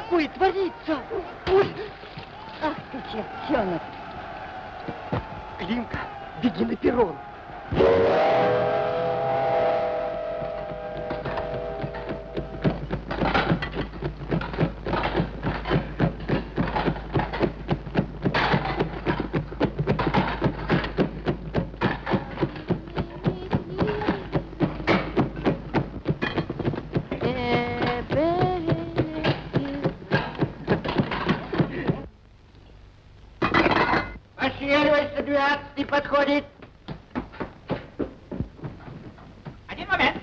делаешь? Тетя Варя, там такое творится. Ой. Ах ты, чертенок. Климка, беги на перрон. Пошевеливайся, двенадцатый подходит. Один момент.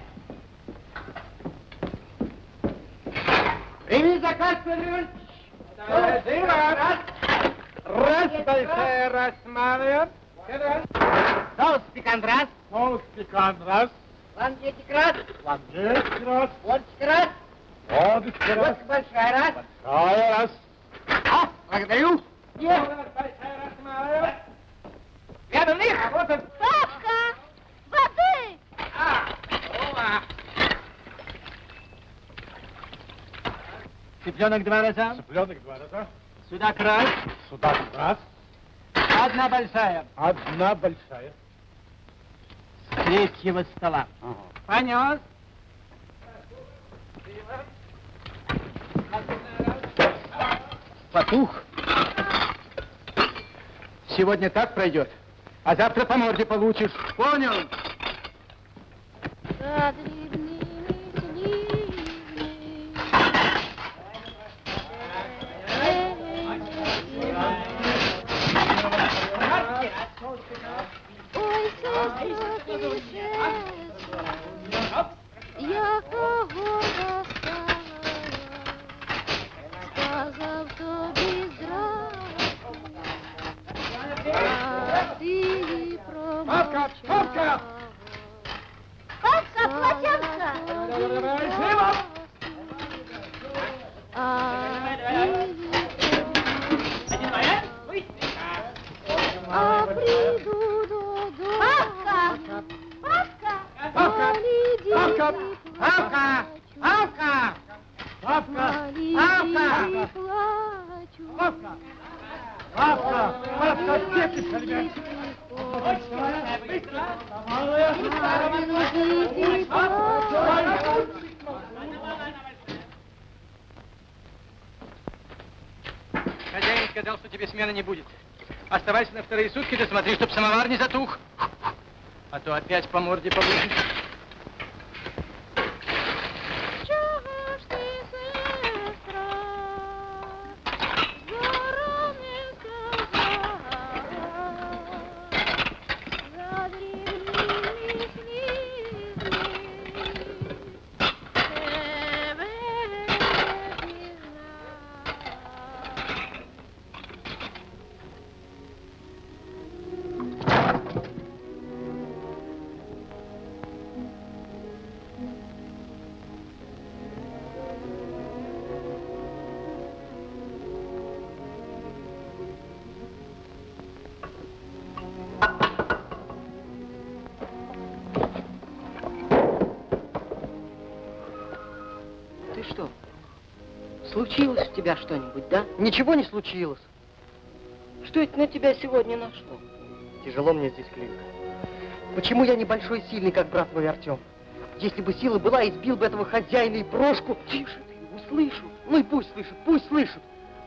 Прими заказ, Федор Раз. Раз, большая, раз, малая. Соус пикант раз. Соус пикант раз. Лангетик раз. Лангетик раз. Водочка раз. Водочка раз. Водка большая раз. Большая раз. А, благодарю. Есть. Рядом них. Вот он. Папка! Воды! А, о, Цыпленок два раза. Цыпленок два раза. Судак раз. Судак раз. Одна большая. Одна большая. С третьего стола. Ага. Понес. Потух. Сегодня так пройдет, а завтра по морде получишь. Понял? Ой, случилось у тебя что-нибудь, да? Ничего не случилось. Что это на тебя сегодня нашло? Тяжело мне здесь, Климка. Почему я небольшой и сильный, как брат мой Артем? Если бы сила была, избил бы этого хозяина и брошку. Тише ты, услышу. Ну и пусть слышит, пусть слышит.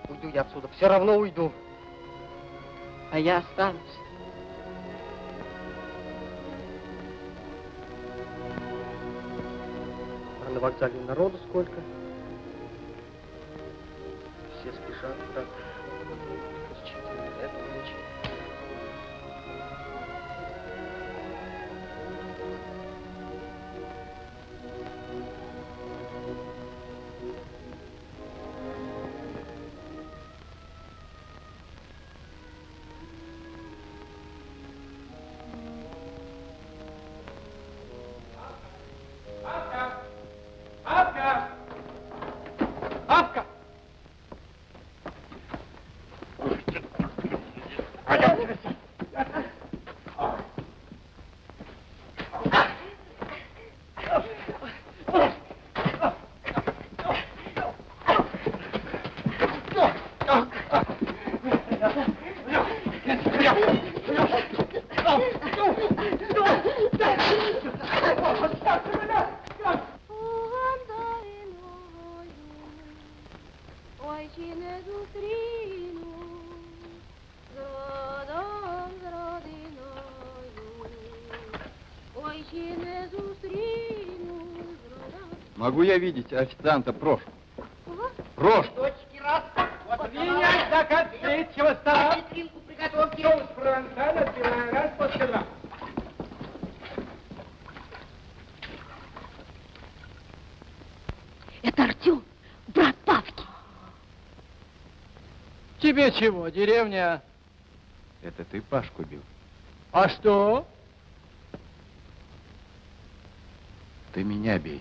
Уйду я отсюда, все равно уйду. А я останусь. А на вокзале народу сколько? Все Могу я видеть официанта прошу? Кого? Прошу. Точки раз. Вот принять заказ третьего стола. Витринку приготовьте. Соус провансаль отбиваем раз после два. Это Артем, брат Павки. Тебе чего, деревня? Это ты Пашку бил? А что? Ты меня бей.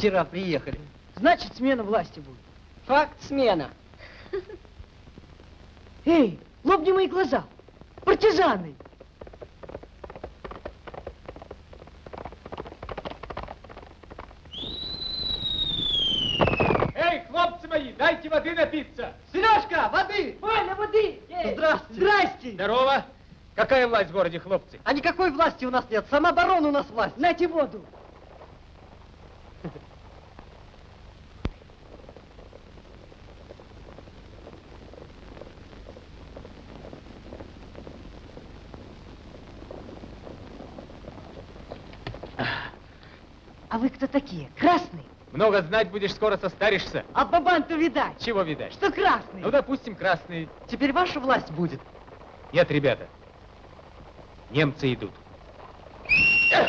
Вчера приехали. Значит, смена власти будет. Факт смена. Эй, лобни мои глаза. Партизаны. Эй, хлопцы мои, дайте воды напиться. Сережка, воды! Валя, воды! Здрасте. Здрасте. Здорово. Какая власть в городе, хлопцы? А никакой власти у нас нет. Самооборона у нас власть. Нате воду. Вы кто такие? Красные? Много знать будешь, скоро состаришься. А бабан-то видать, Чего видать? что красные. Ну, допустим, красные. Теперь ваша власть будет. Нет, ребята. Немцы идут. Как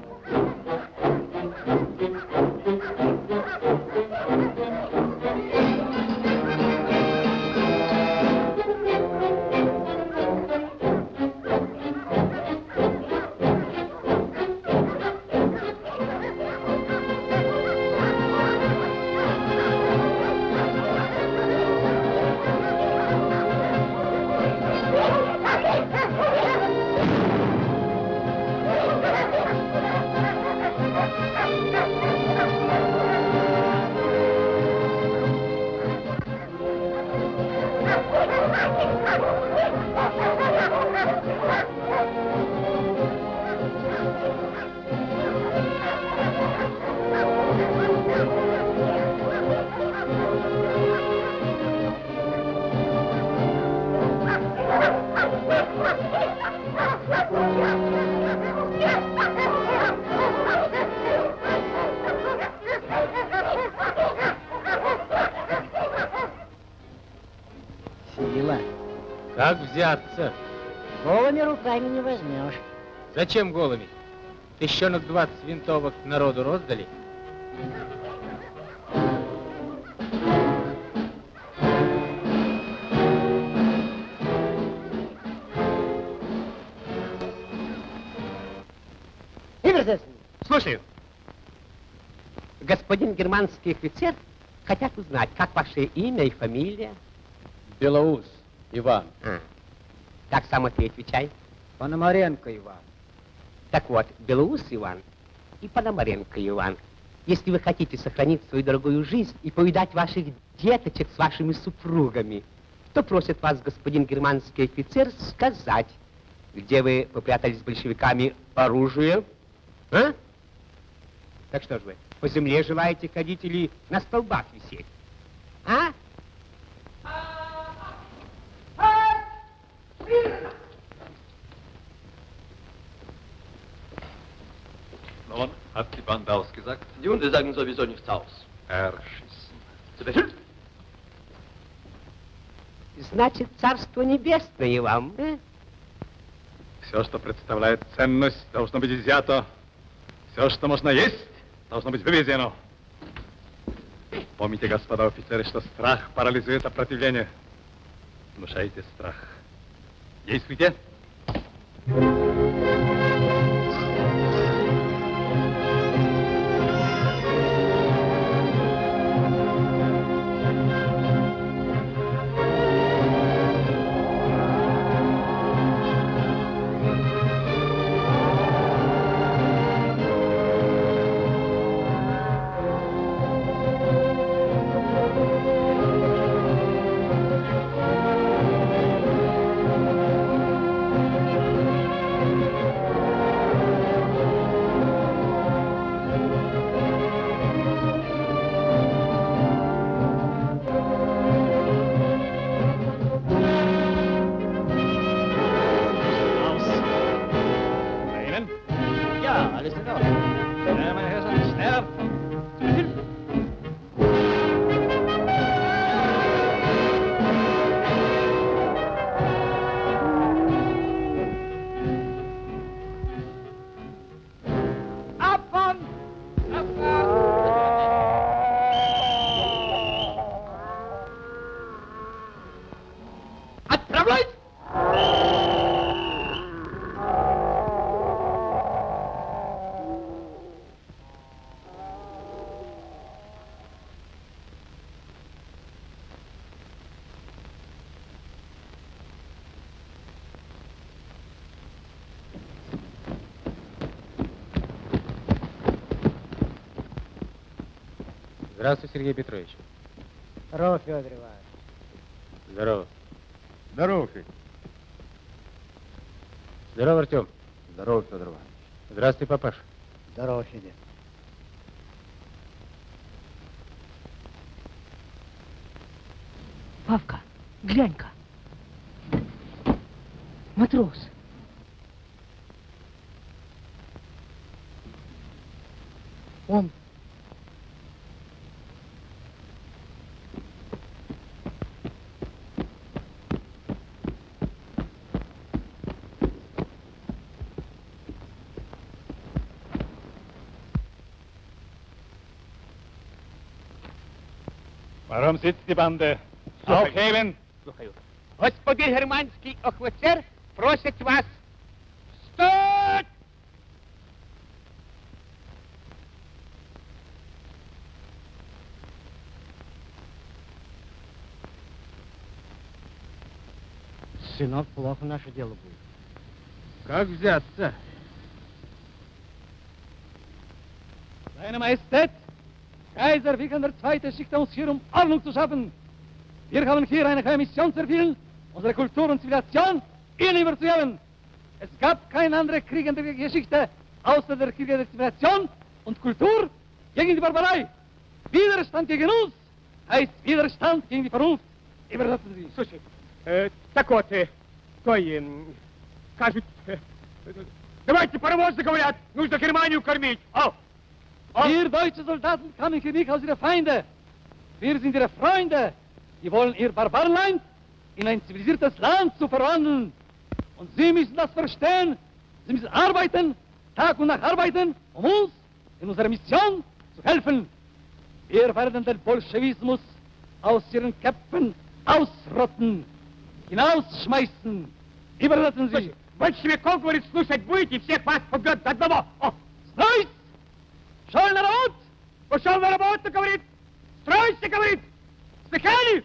взяться? Голыми руками не возьмешь. Зачем голыми? Тыщенок 20 винтовок народу роздали? Слушаю. господин германский офицер хотят узнать, как ваше имя и фамилия. Белоус Иван. А, как сам ты отвечай? Пономаренко Иван. Так вот, Белоус Иван и Пономаренко Иван. Если вы хотите сохранить свою дорогую жизнь и повидать ваших деточек с вашими супругами, то просит вас господин германский офицер сказать, где вы попрятались с большевиками оружие, а? Так что же вы, по земле желаете ходить или на столбах висеть? А? Nun, hat die Bande ausgesagt? Die Hunde sagen sowieso nichts aus. Erschissen. Zu Befehl? Значит, царство небесное вам, э? Все, что представляет ценность, должно быть изъято. Все, что можно есть, должно быть вывезено. Помните, господа офицеры, что страх парализует сопротивление. Внушайте страх. Действуйте. Ihnen? Здравствуй, Сергей Петрович. Здорово, Федор Иванович. Здорово. Здорово, Федь. Здорово, Артем. Здорово, Федор Иванович. Здравствуй, папаш. Здорово, Федя. Павка, глянь-ка. Матрос. Он. Sitzt die Bande? Aufheben! Господин германский офицер просит вас встать! Сынок, плохо наше дело будет. Как взяться? Seine Majestät, Kaiser Wilhelm II. schickt uns hier, um Ordnung zu schaffen. Wir haben hier eine geheime Mission zu erfüllen, unsere Kultur und Zivilisation ihnen überzuheben. Es gab keine andere Krieg in der Geschichte, außer der Krieg der Zivilisation und Kultur gegen die Barbarei. Widerstand gegen uns heißt Widerstand gegen die Vernunft. Übersetzen Sie. Слушай, э, так вот, э, той, э, кажут, э, давайте паровозы, говорят, нужно Германию кормить. О, Wir deutsche Soldaten kamen hier nicht als ihre Feinde. Wir sind ihre Freunde. Die wollen ihr Barbarenland in ein zivilisiertes Land zu verwandeln. Und Sie müssen das verstehen. Sie müssen arbeiten, Tag und Nacht arbeiten, um uns in unserer Mission zu helfen. Wir werden den Bolschewismus aus ihren Köpfen ausrotten, hinausschmeißen. Überlassen Sie. Больше веков, говорит, слушать будете, всех вас побьет до одного. О, Стройсь! Шел народ! пошел на работу, говорит. Стройся, говорит. Слыхали?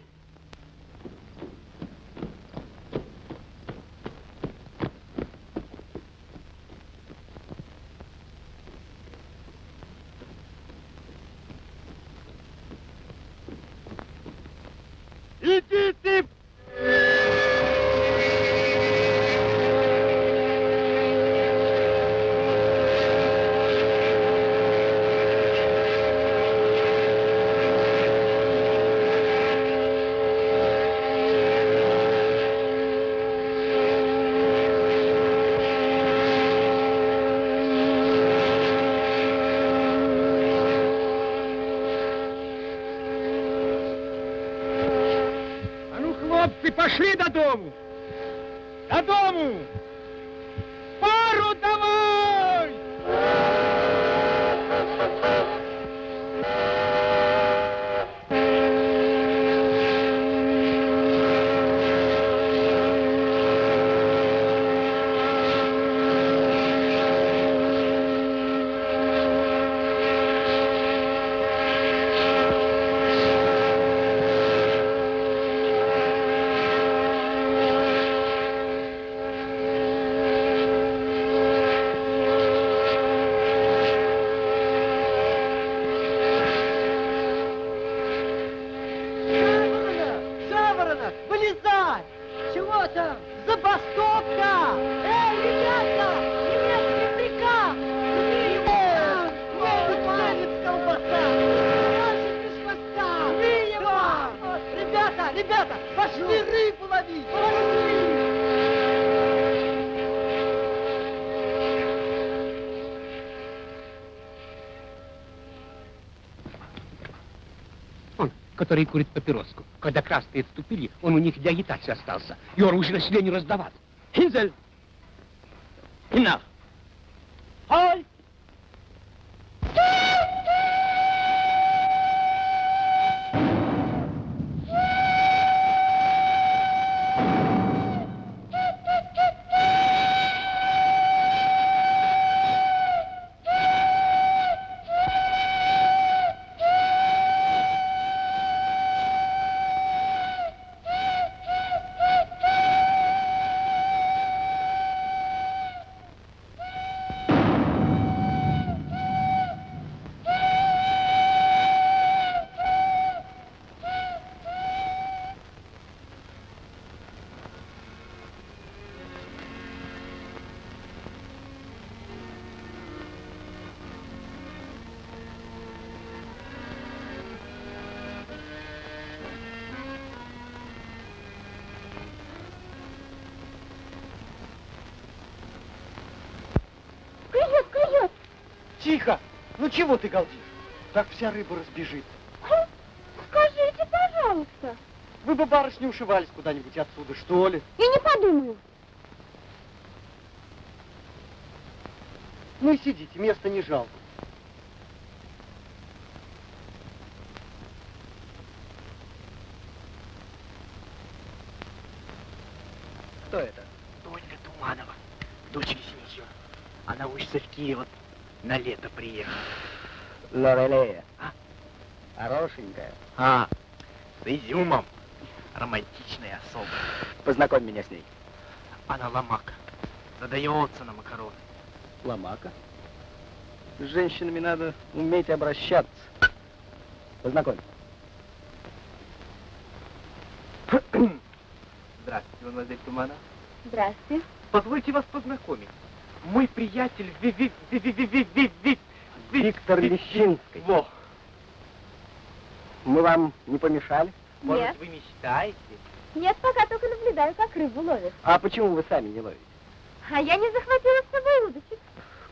Adamo! Adamo! Там? Забастовка! Эй, ребята! Немецкий приказ! Жми его! Немец колбаса! Ножик без хвоста! Его! Ребята, ребята, пошли рыбу ловить! Пошли! Он, который курит папироску. Когда красные отступили, он у них для агитации остался. И оружие населению раздавал. Hinzel! Hinauf! Halt! Ну чего ты галдишь? Так вся рыба разбежится. Скажите, пожалуйста. Вы бы, барышни, ушивались куда-нибудь отсюда, что ли? Я не подумаю. Ну и сидите, места не жалко. Кто это? Ольга Туманова, дочь лесничего. Она учится в Киеве, на лето приехала. Лорелея. А? Хорошенькая. А, с изюмом. Романтичная особа. Познакомь меня с ней. Она ломака. Задается на макароны. Ломака. С женщинами надо уметь обращаться. Познакомь. Здравствуйте, мадемуазель Туманова. Здрасте. Позвольте вас познакомить. Мой приятель Ви Ви Ви Ви Ви Ви Ви Ви Ви- Виктор Ви- Лещинский. Во. Мы вам не помешали? Может, Нет. вы мечтаете? Нет, пока только наблюдаю, как рыбу ловят. А почему вы сами не ловите? А я не захватила с собой удочек.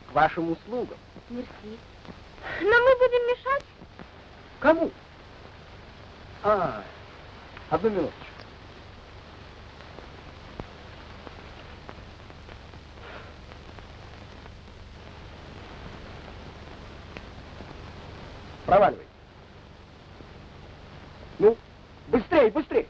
К вашим услугам. Мерси. Но мы будем мешать. Кому? А, одну минуточку. Проваливай. Ну, быстрей, быстрей.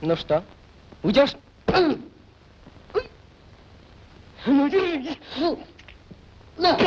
Ну что, уйдешь? Ну, держись. На.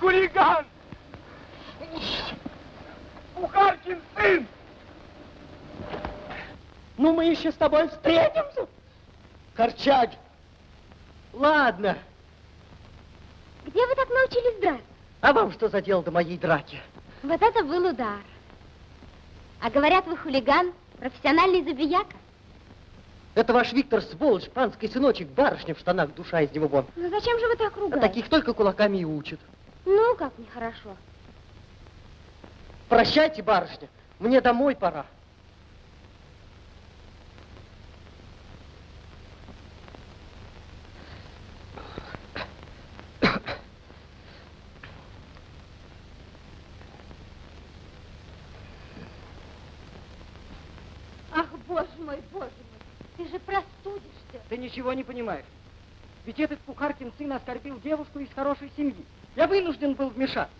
Хулиган! Бухаркин сын! Ну, мы еще с тобой встретимся. Корчаги. Ладно. Где вы так научились драться? А вам что за дело до моей драки? Вот это был удар. А говорят, вы хулиган, профессиональный забияка. Это ваш Виктор, сволочь, панский сыночек, барышня в штанах, душа из него вон. Ну зачем же вы так А ругаете? таких только кулаками и учат. Ну, как нехорошо. Прощайте, барышня, мне домой пора. Ах, боже мой, боже мой, ты же простудишься. Ты ничего не понимаешь. Ведь этот Пухаркин сын оскорбил девушку из хорошей семьи. Я вынужден был вмешаться.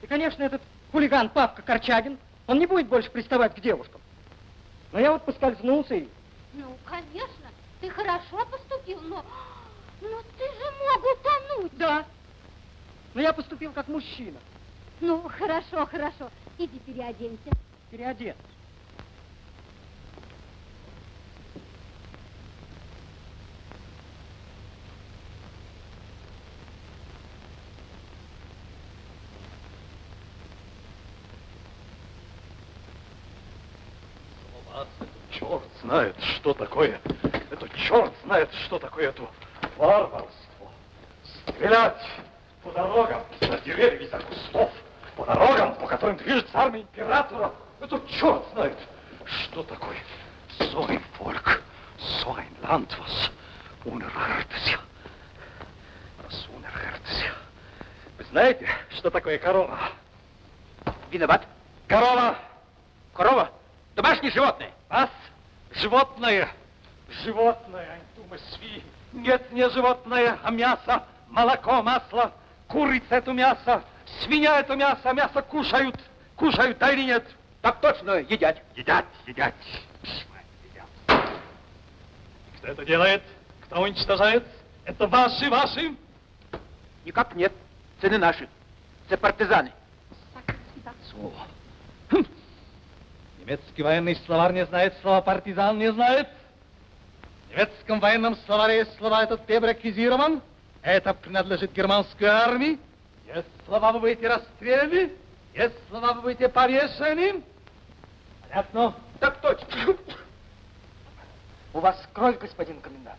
И, конечно, этот хулиган Павка Корчагин, он не будет больше приставать к девушкам. Но я вот поскользнулся и... Ну, конечно, ты хорошо поступил, но... Но ты же мог утонуть. Да. Но я поступил как мужчина. Ну, хорошо, хорошо. Иди переоденься. Переодет. Черт знает, что такое. Это черт знает, что такое это варварство. Стрелять по дорогам за деревьями, за кустов, по дорогам, по которым движется армия императора. Это черт знает, что такое. Ein Land, was unerhörtes. Was unerhörtes. Вы знаете, что такое корова? Виноват. Корова! Корова. Домашнее животное. Животное, животное, думай, сви. Нет, не животное, а мясо, молоко, масло, курица это мясо, свинья это мясо, мясо кушают, кушают, да или нет? Так точно, едят. Едят, едят. Едят. Кто это делает? Кто уничтожает? Это ваши, ваши? Никак нет. Цены наши. Это партизаны. So. Немецкий военный словарь не знает слова партизан, не знает. В немецком военном словаре есть слова этот реквизирован. Это принадлежит германской армии. Есть слова, вы будете расстреляны. Есть слова, вы будете повешены. Понятно? Так точно. У вас кровь, господин комендант.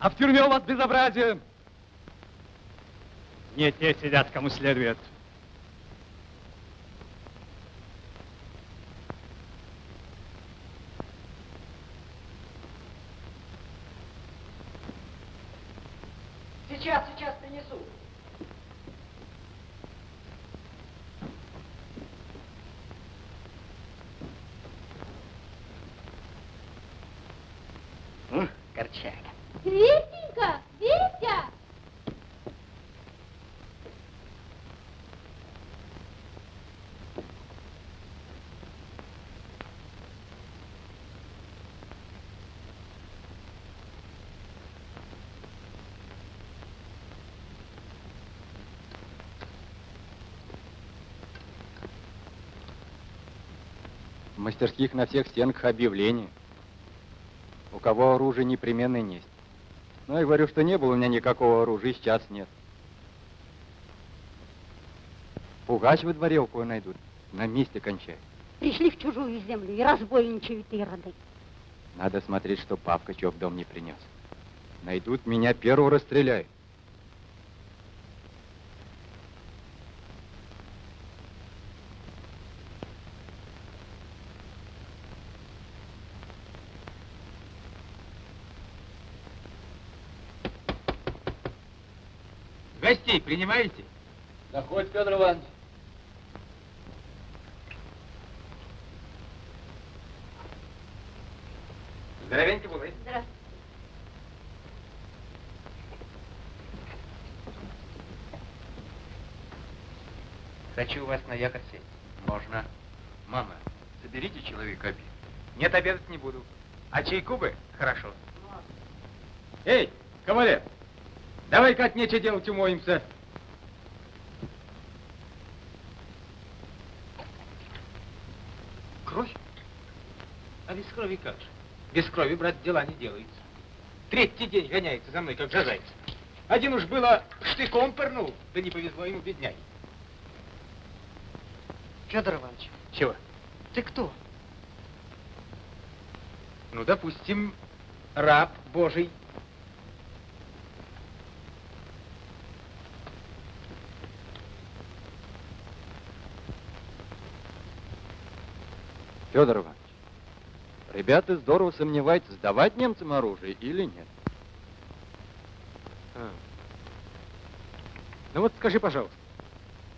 А в тюрьме у вас безобразие. Не те сидят, кому следует. Сейчас, мастерских на всех стенках объявления. У кого оружие непременно есть. Но я говорю, что не было у меня никакого оружия, и сейчас нет. Пугач во дворе у кого найдут, на месте кончает. Пришли в чужую землю и разбойничают ироды. Надо смотреть, что Павка чего в дом не принес. Найдут меня, первого расстреляют. Принимаете? Заходь, Федор Иванович. Здоровеньте были. Здравствуйте. Хочу у вас на якорь сесть. Можно. Мама, соберите человека обед. Нет, обедать не буду. А чайку бы? Хорошо. Эй, кавалер, давай-ка от нечего делать умоемся. Кровь? А без крови как же? Без крови, брат, дела не делаются. Третий день гоняется за мной, как жазайца. Один уж было штыком пырнул, да не повезло ему, бедняги. Федор Иванович, Чего? ты кто? Ну, допустим, раб Божий. Федор Иванович, ребята здорово сомневаются, сдавать немцам оружие или нет. А. Ну вот скажи, пожалуйста,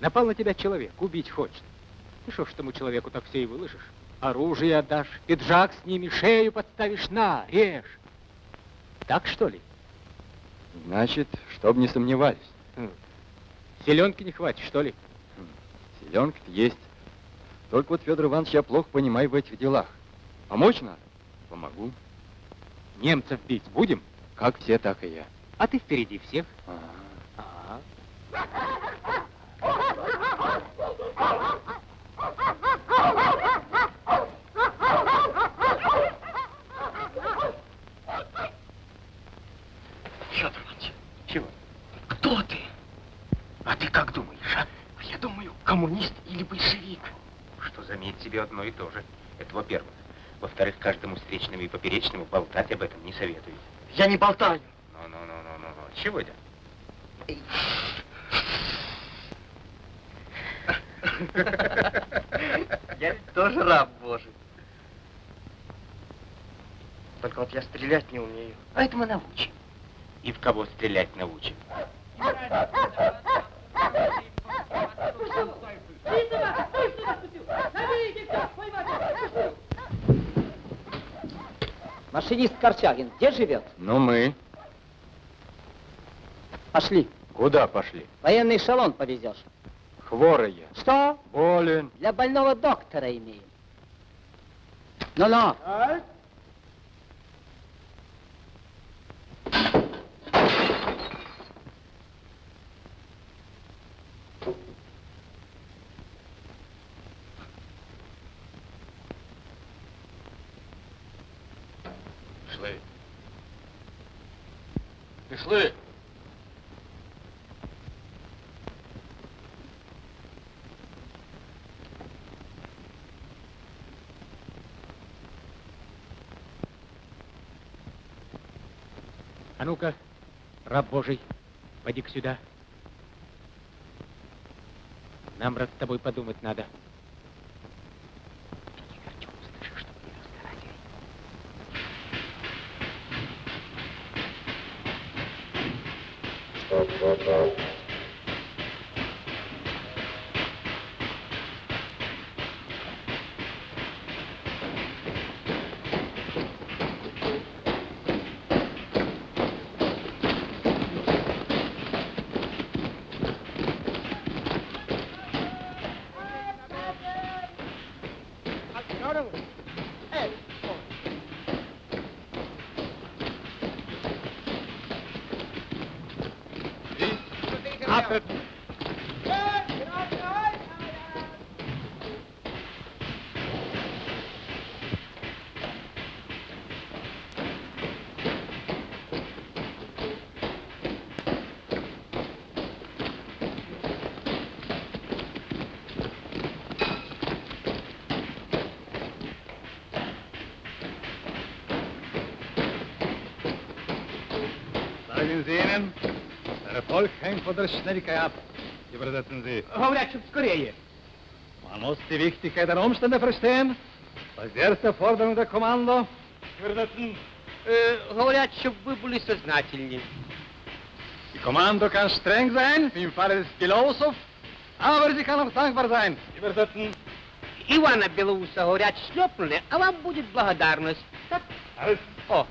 напал на тебя человек, убить хочет. Ты что ж тому человеку так все и выложишь? Оружие отдашь, пиджак снимешь, шею подставишь, на, режь. Так что ли? Значит, чтоб не сомневались. Селенки не хватит, что ли? Селенка-то есть. Только вот, Федор Иванович, я плохо понимаю в этих делах. Помочь надо? Помогу. Немцев бить будем? Как все, так и я. А ты впереди всех. Ага. Ага. Федор Иванович, Чего? кто ты? А ты как думаешь, а? А я думаю, коммунист или большевик. Что заметь себе одно и то же. Это во-первых. Во-вторых, каждому встречному и поперечному болтать об этом не советую. Я не болтаю. Ну-ну-ну-ну-ну. Чего это? Я ведь тоже раб Божий. Только вот я стрелять не умею. А это мы научим. И в кого стрелять научим. Машинист Корчагин где живет? Ну, мы. Пошли. Куда пошли? Военный эшелон повезешь. Хворый я. Что? Болен. Для больного доктора имеем. Ну-ну. Пішли. А ну-ка, раб Божий, поди-ка сюда. Нам, брат, с тобой подумать надо. Der Schnelligkeit ab. Übersetzen Sie. Говорят, чтоб скорее. Man muss die Wichtigkeit der Umstände verstehen. Das ist die erste Forderung der Kommando. Übersetzen. Э, говорят, чтоб вы были. Die Kommando kann streng sein, wie im Falle des Pilosов, aber sie kann auch dankbar sein. Übersetzen. Ивана Белоуса, говорят, шлепнули, а вам будет благодарность. Так? Alles. О,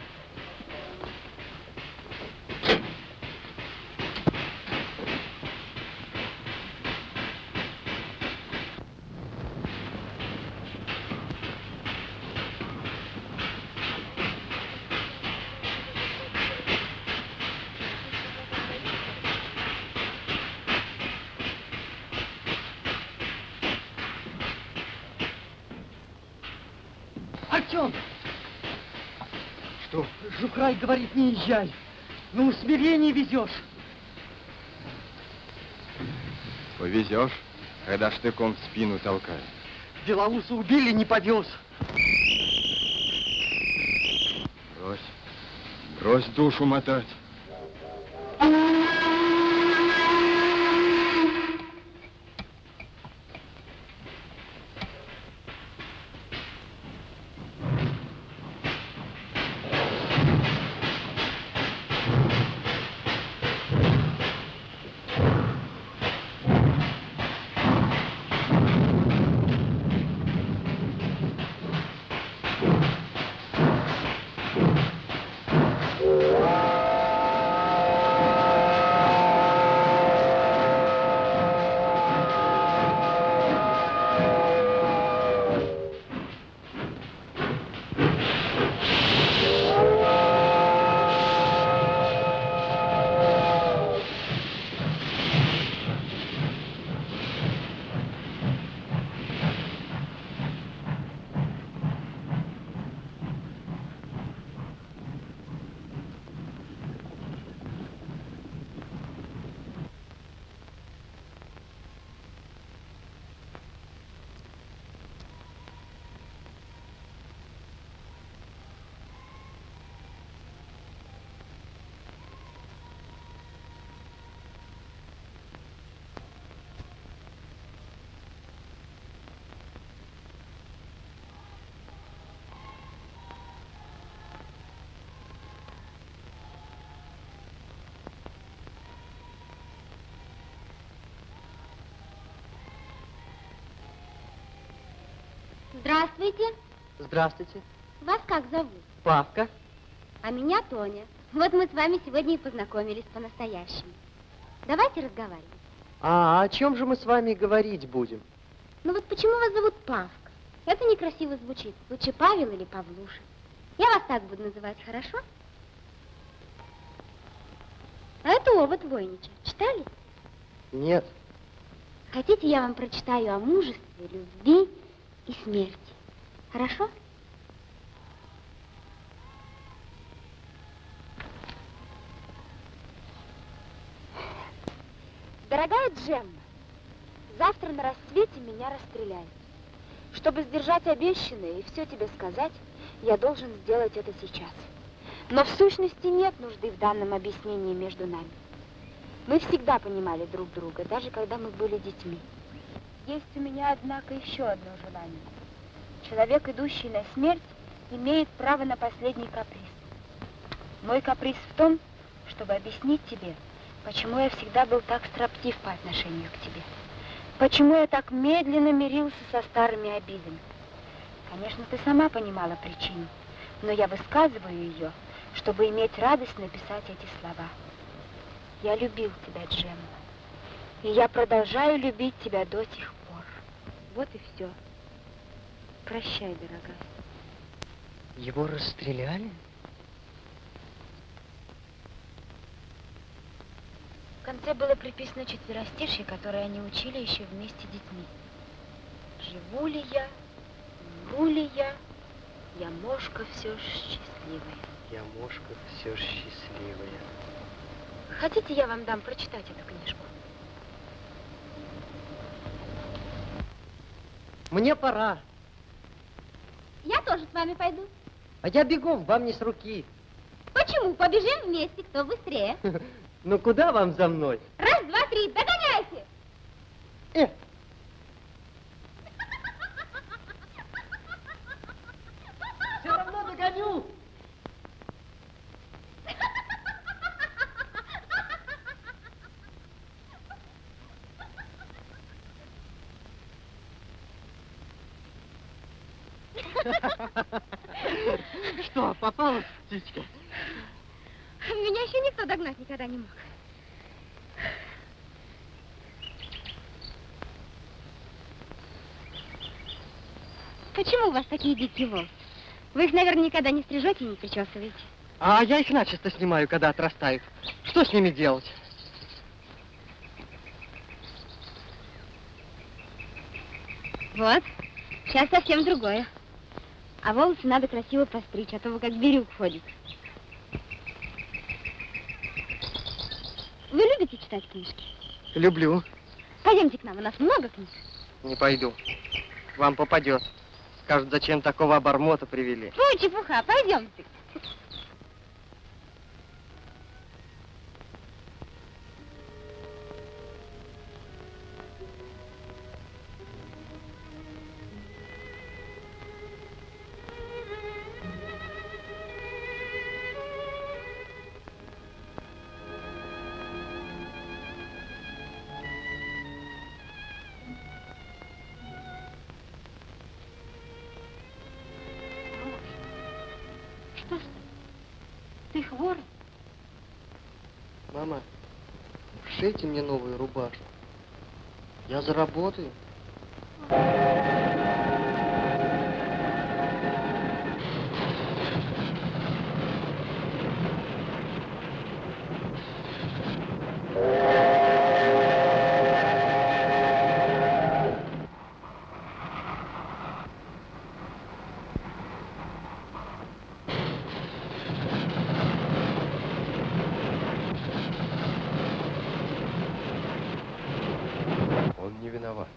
Артем! Что? Жукрай говорит, не езжай. На усмирение везешь. Повезешь, когда штыком в спину толкает. Белоуса убили, не повез. Брось. Брось душу мотать. Здравствуйте. Вас как зовут? Павка. А меня Тоня. Вот мы с вами сегодня и познакомились по-настоящему. Давайте разговаривать. А о чем же мы с вами говорить будем? Ну вот почему вас зовут Павка? Это некрасиво звучит. Лучше Павел или Павлуша. Я вас так буду называть, хорошо? А это овод Войнича. Читали? Нет. Хотите, я вам прочитаю о мужестве, любви и смерти. Хорошо? Дорогая Джемма, завтра на рассвете меня расстреляют. Чтобы сдержать обещанное и все тебе сказать, я должен сделать это сейчас. Но в сущности нет нужды в данном объяснении между нами. Мы всегда понимали друг друга, даже когда мы были детьми. Есть у меня, однако, еще одно желание. Человек, идущий на смерть, имеет право на последний каприз. Мой каприз в том, чтобы объяснить тебе, почему я всегда был так строптив по отношению к тебе. Почему я так медленно мирился со старыми обидами. Конечно, ты сама понимала причину, но я высказываю ее, чтобы иметь радость написать эти слова. Я любил тебя, Джемма. И я продолжаю любить тебя до сих пор. Вот и все. Прощай, дорогая. Его расстреляли? В конце было приписано четверостишье, которое они учили еще вместе с детьми. Живу ли я, умру ли я, я мошка все ж счастливая. Я мошка все счастливая. Хотите, я вам дам прочитать эту книжку? Мне пора. Я тоже с вами пойду. А я бегом, вам не с руки. Почему? Побежим вместе, кто быстрее. Ну куда вам за мной? Раз, два, три, догоняйте! Э, все равно догоню. Что, попалась птичка? Никто догнать никогда не мог. Почему у вас такие дикие волосы? Вы их, наверное, никогда не стрижете и не причесываете. А я их начисто снимаю, когда отрастают. Что с ними делать? Вот, сейчас совсем другое. А волосы надо красиво постричь, а то вы как бирюк ходит. Вы любите читать книжки? Люблю. Пойдемте к нам, у нас много книг. Не пойду. Вам попадет. Скажут, зачем такого обормота привели. Фу, чепуха, пойдемте. Шейте мне новую рубашку. Я заработаю. Он не виноват.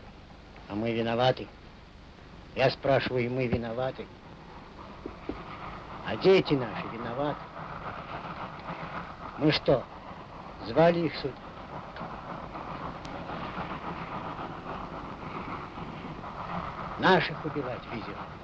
А мы виноваты. Я спрашиваю, мы виноваты. А дети наши виноваты. Мы что, звали их сюда? Наших убивать везет.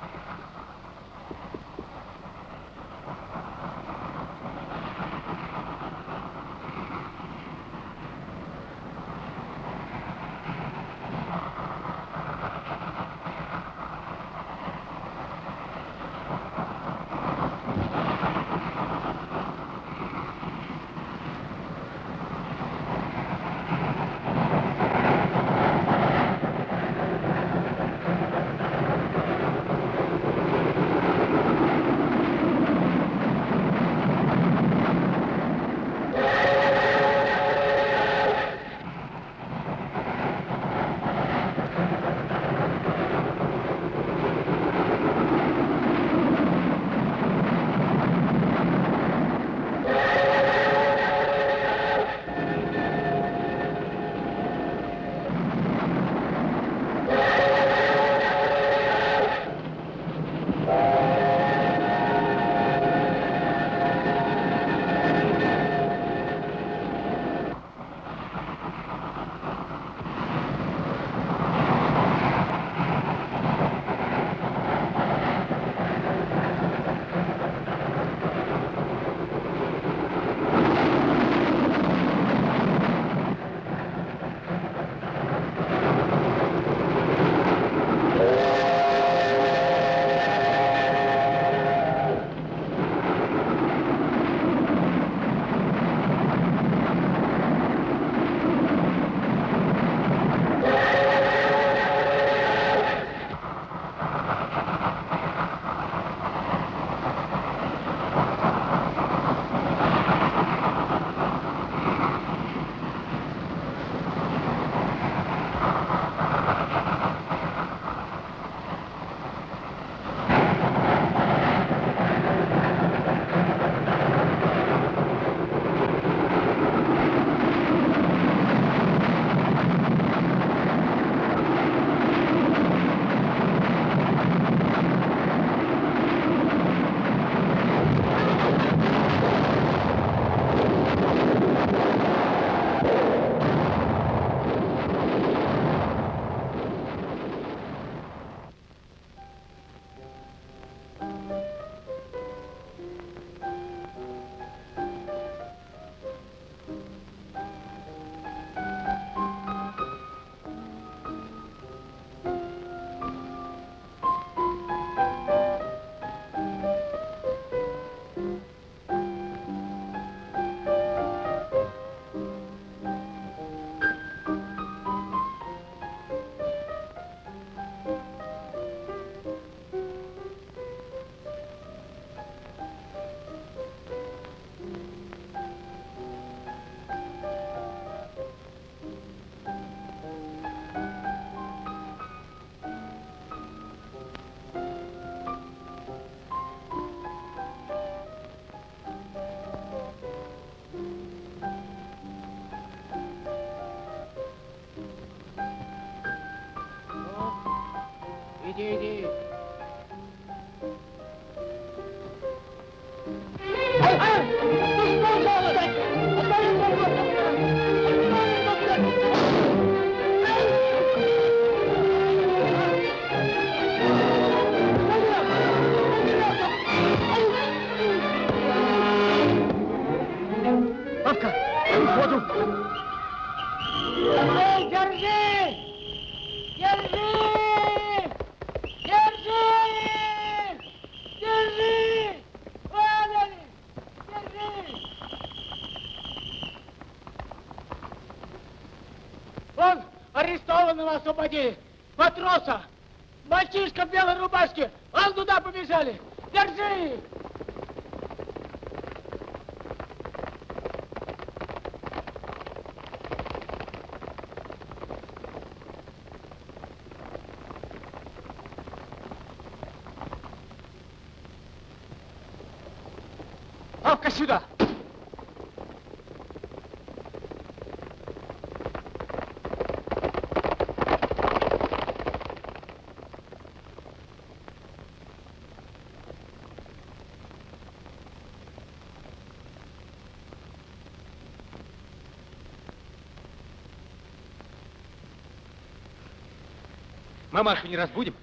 Мамашу не разбудим?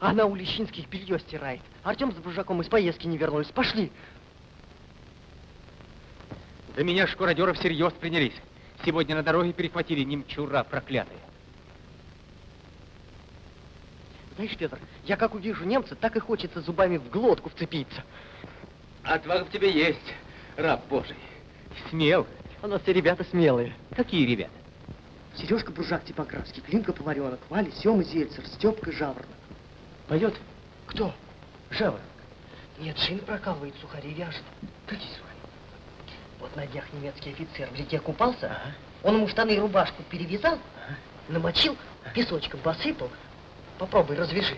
Она у Лещинских белье стирает. Артем с Буржаком из поездки не вернулись. Пошли. За меня шкуродеры всерьез принялись. Сегодня на дороге перехватили немчура проклятые. Знаешь, Петр, я как увижу немца, так и хочется зубами в глотку вцепиться. Отвага в тебе есть, раб Божий. Смел. У нас все ребята смелые. Какие ребята? Сережка Буржак Типографский, Климка Поваренок, Валя, Сема Зельцер, Степка Жаворонок. Поет? Кто? Жаворонок. Нет, шин прокалывает, сухари вяжет. Какие сухари? Вот на днях немецкий офицер в реке купался, он ему штаны и рубашку перевязал, намочил, песочком посыпал. Попробуй, развяжи.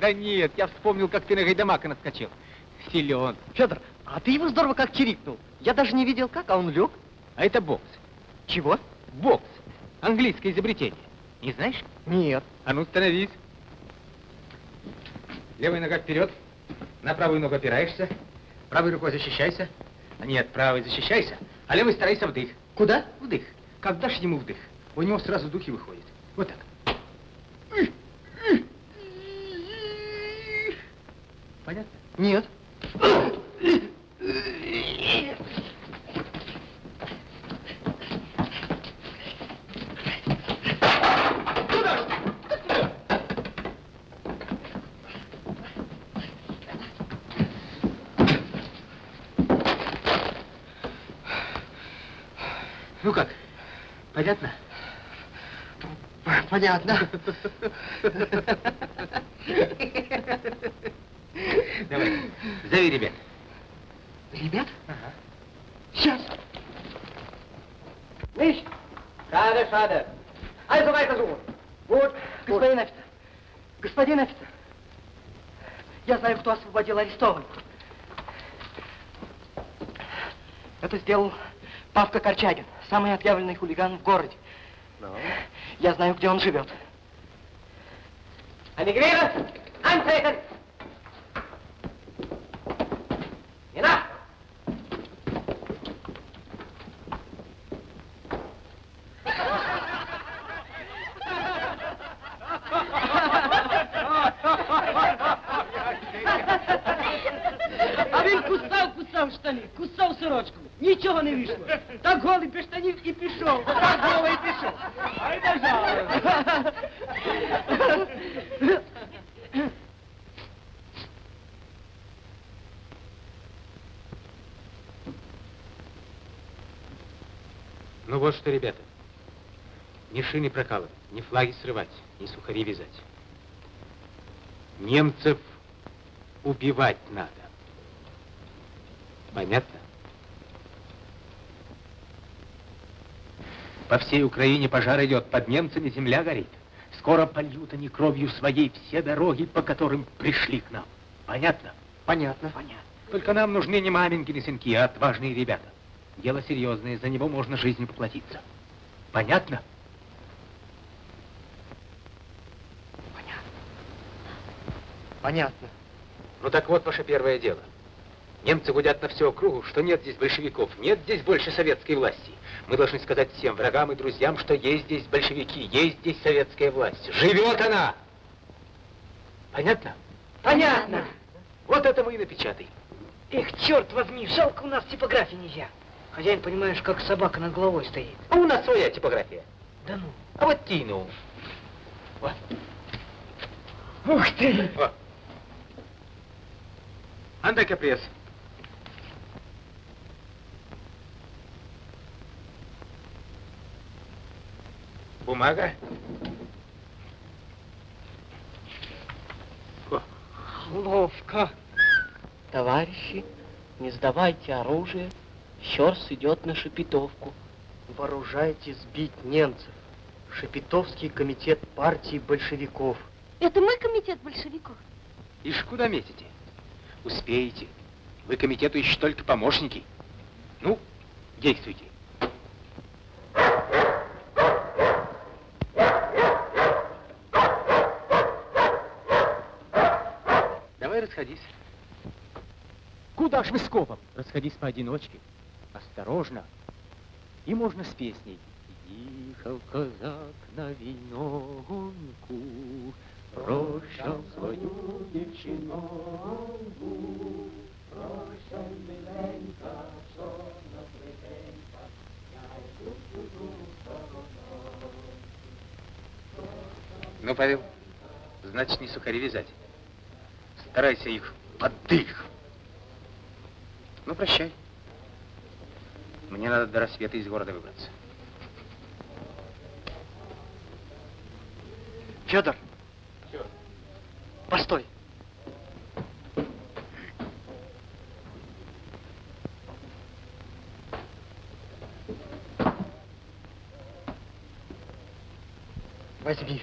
Да нет, я вспомнил, как ты на Гайдамака наскочил. Силен. Федор, а ты его здорово как чирикнул. Я даже не видел как, а он лег. А это бокс. Чего? Бокс. Английское изобретение. Не знаешь? Нет. А ну, становись. Левая нога вперед. На правую ногу опираешься. Правой рукой защищайся. А Нет, правой защищайся, а левой старайся вдых. Куда? Вдых. Как дашь ему вдых, у него сразу духи выходят. Вот так. Понятно? Нет. Ну как, понятно? Понятно. Давай, зови ребят. Ребят? Сейчас. Nicht? Schade, schade. Also weiter suchen. Вот, господин офицер. Господин офицер. Я знаю, кто освободил арестованных. Это сделал Павка Корчагин, самый отъявленный хулиган в городе. Я знаю, где он живет. Emigrieren! Antreten! Ни сухари вязать. Немцев убивать надо. Понятно? По всей Украине пожар идет, под немцами земля горит. Скоро польют они кровью своей все дороги, по которым пришли к нам. Понятно? Понятно. Понятно. Только нам нужны не маменькины сынки, а отважные ребята. Дело серьезное, за него можно жизнью поплатиться. Понятно? Понятно. Ну так вот ваше первое дело. Немцы гудят на всю округу, что нет здесь большевиков, нет здесь больше советской власти. Мы должны сказать всем врагам и друзьям, что есть здесь большевики, есть здесь советская власть. Живет она! Понятно? Понятно. Вот это мы и напечатаем. Эх, черт возьми, жалко у нас типографии нельзя. Хозяин, понимаешь, как собака над головой стоит. А у нас своя типография. Да ну. А вот Тину. Вот. Ух ты! Вот. Anda-cá preso. Бумага? Ловко. Товарищи, не сдавайте оружие. Щерс идет на Шепетовку. Вооружайте сбить немцев. Шепетовский комитет партии большевиков. Это мы комитет большевиков? Ишь, куда метите? Успеете. Вы комитету еще только помощники. Ну, действуйте. Давай расходись. Куда ж вы скопом? Расходись поодиночке. Осторожно. И можно с песней. Ехал казак на виногонку, Прощал свою девчиногу, Прощай, миленька, чорна плетенька, Я йду сторону. Ну, Павел, значит, не сухари вязать. Старайся их под дых. Ну, прощай. Мне надо до рассвета из города выбраться. Федор. Постой. Возьми.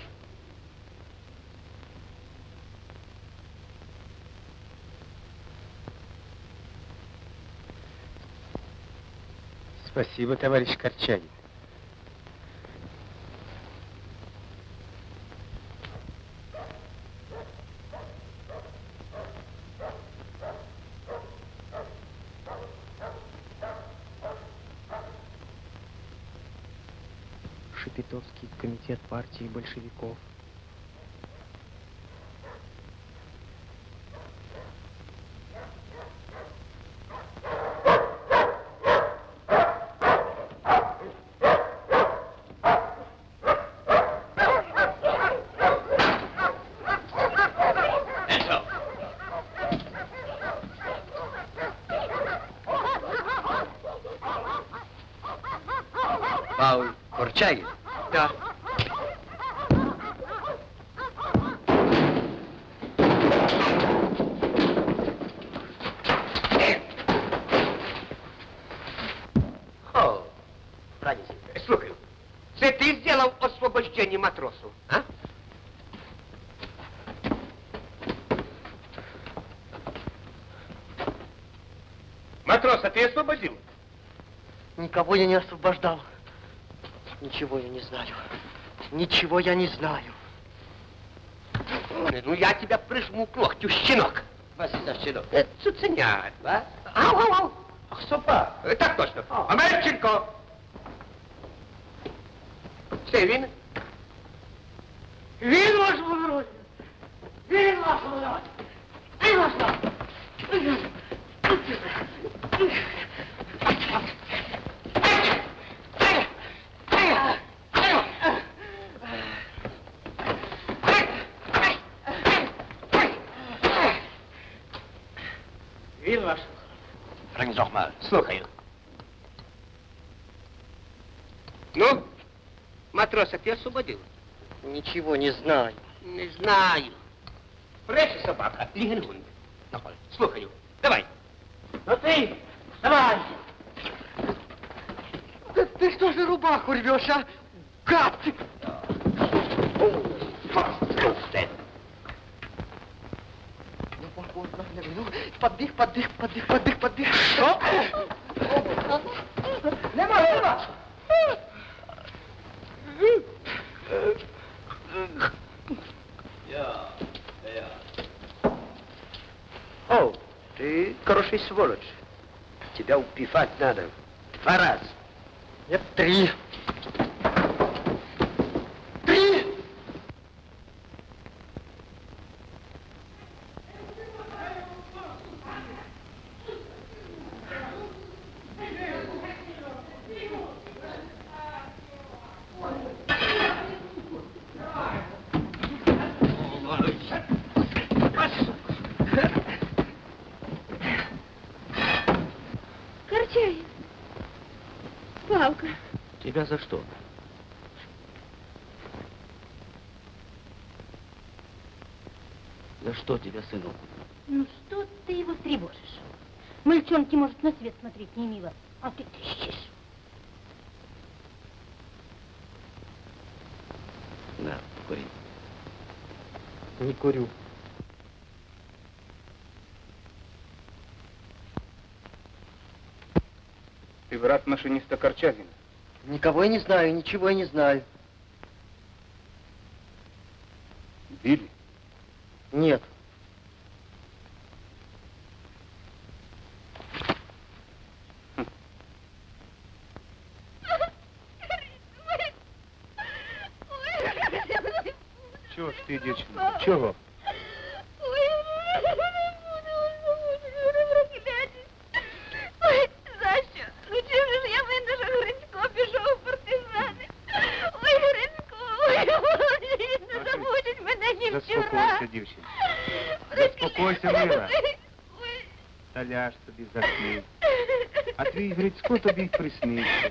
Спасибо, товарищ Корчагин. Комитет партии большевиков. Пауль Корчагин? Да. О, Радис, слухай, це ти зробив освобождення матросу, а? Матроса ты освободил? Никого я не освобождал. Ничего я не знаю. Ничего я не знаю. Ну, я тебя прижму к локтю, щенок. Вас за щенок. Это цуценят, Вас? Ау, ау, ау. Ах, сопа. Е, Так точно. Амерченко. Це він? Він ваш володь! Він ваш володь! Він ваш володь! Він ваш. Рангзохмар, слухаю. Ну, матроса ты освободил? Ничего не знаю. Не знаю. Прежде собака, Лігенгунд. Слухаю. Давай. Ну ты, давай! Да ты что же рубаху рвешь, а? Гад! Ну, ну, поддых, поддых, поддых, поддых, поддых. Что? Нема, нема! О, ты хороший сволочь. Тебя убивать надо. Два раза. Нет. Три! за что? За что тебя, сынок? Ну что ты его тревожишь? Мальчонки, может, на свет смотреть не мило, а ты тыщешь. На, кури. Не курю. Ты брат машиниста Корчагина. Никого я не знаю, ничего я не знаю. Били? Нет. Чего ж ты, девчонка? Чего? ляж собі засни. А твій Грицько тобі й приснився.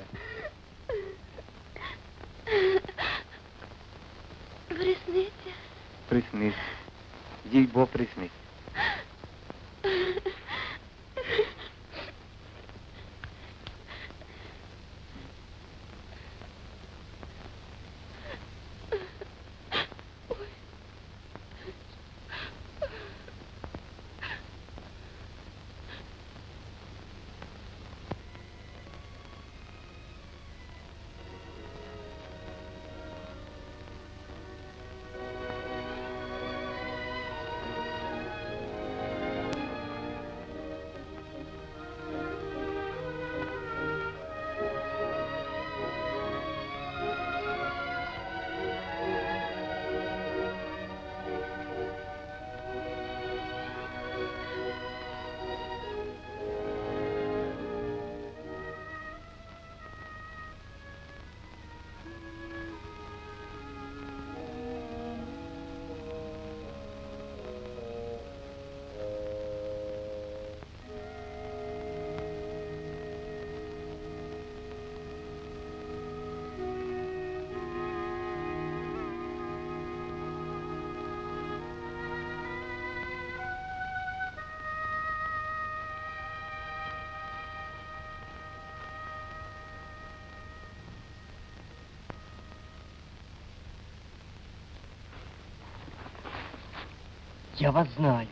Я вас знаю.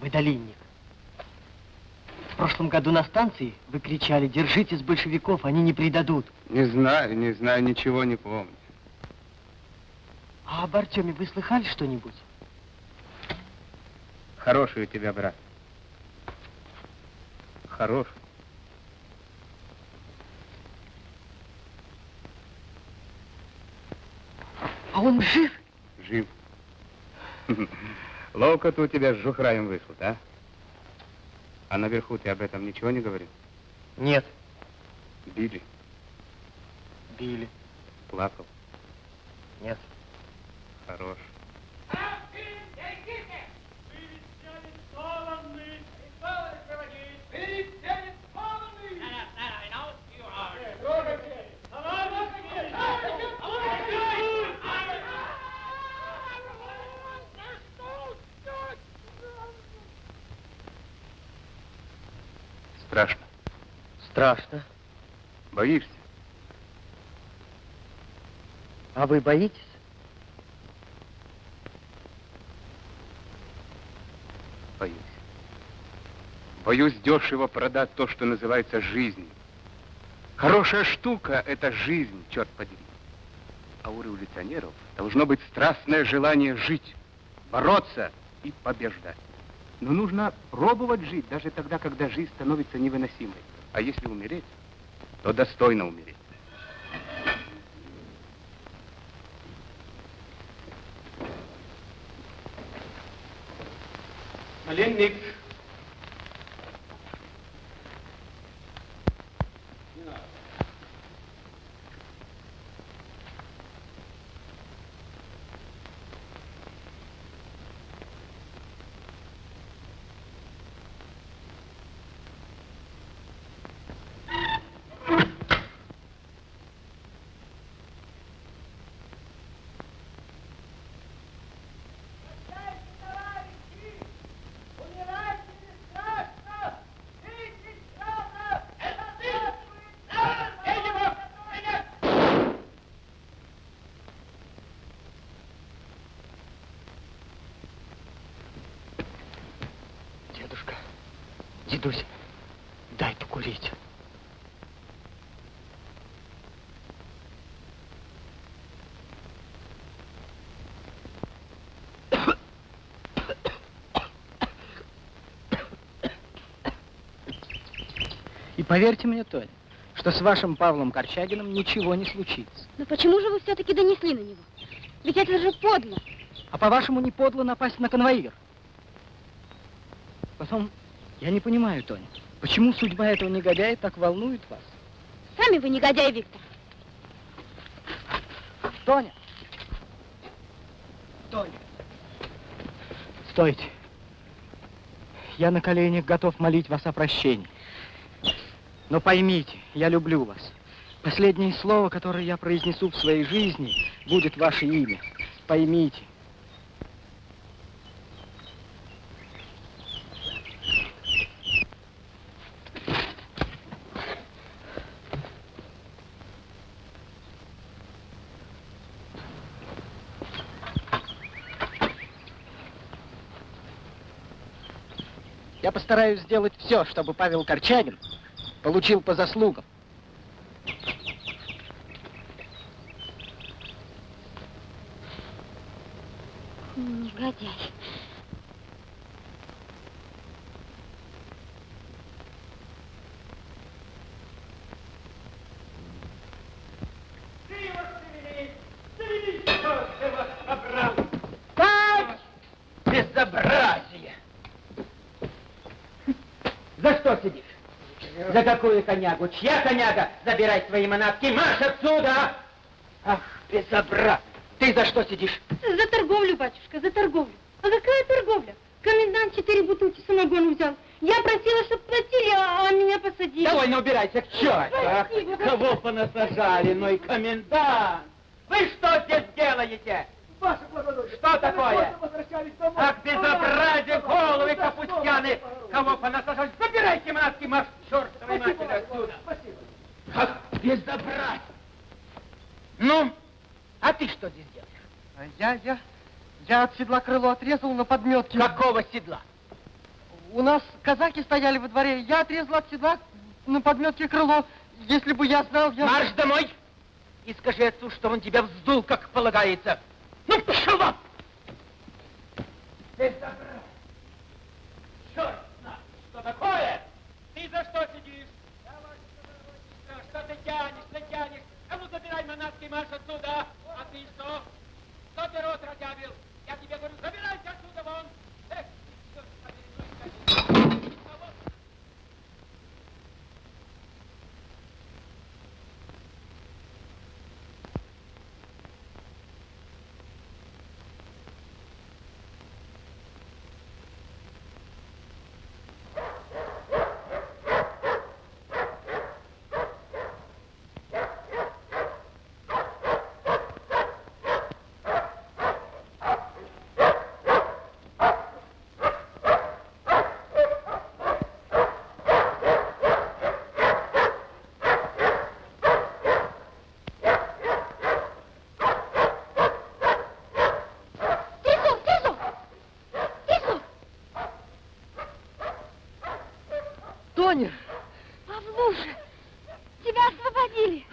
Вы долинник. В прошлом году на станции вы кричали, держитесь большевиков, они не предадут. Не знаю, не знаю, ничего не помню. А об Артеме вы слыхали что-нибудь? Хороший у тебя брат. Хорош. А он жив? Жив. Ловко-то у тебя с Жухраем вышло, да? А наверху ты об этом ничего не говорил? Нет. Били, Били. плакал. Нет. Хорош. Страшно. Боишься? А вы боитесь? Боюсь. Боюсь дешево продать то, что называется жизнью. Хорошая штука — это жизнь, черт подери. А у революционеров должно быть страстное желание жить, бороться и побеждать. Но нужно пробовать жить, даже тогда, когда жизнь становится невыносимой. А если умереть, то достойно умереть. Пленник. Поверьте мне, Тоня, что с вашим Павлом Корчагиным ничего не случится. Но почему же вы все-таки донесли на него? Ведь это же подло. А по-вашему, не подло напасть на конвоир? Потом, я не понимаю, Тоня, почему судьба этого негодяя так волнует вас? Сами вы негодяй, Виктор. Тоня! Тоня! Стойте. Я на коленях готов молить вас о прощении. Но поймите, я люблю вас. Последнее слово, которое я произнесу в своей жизни, будет ваше имя. Поймите. Я постараюсь сделать все, чтобы Павел Корчагин получил по заслугам. Негодяй. Так! Безобразие! За что сидишь? За какую конягу? Чья коняга? Забирай свои манатки, марш отсюда! Ах, безобразие! Ты за что сидишь? За торговлю, батюшка, за торговлю. А какая торговля? Комендант четыре бутылки самогона взял. Я просила, чтобы платили, а, а меня посадили. Довольно убирайся к черту! Ах, Спасибо. кого понасажали, ну и комендант! Вы что здесь делаете? Что такое? Ах, безобразие, головы капустяны! Кого понасажали? Забирайте манатки, марш! Ах, безобразие! Ну, а ты что здесь делаешь? А Я, я, я от седла крыло отрезал на подметке. Какого седла? У нас казаки стояли во дворе. Я отрезал от седла на подметке крыло. Если бы я знал, я... Марш домой и скажи отцу, что он тебя вздул, как полагается. Ну, пошел вон! Безобразие! Черт знает, что такое! Ты за что сидишь? Что ты тянешь, ты тянешь? А ну забирай манатки, марш отсюда! А ты что? Кто ты рот разъявил? Я тебе говорю, забирайся отсюда вон! Эх, черт побери, ну и как- Тису, Тису! Тису! Тоня, Павлуша, тебя освободили.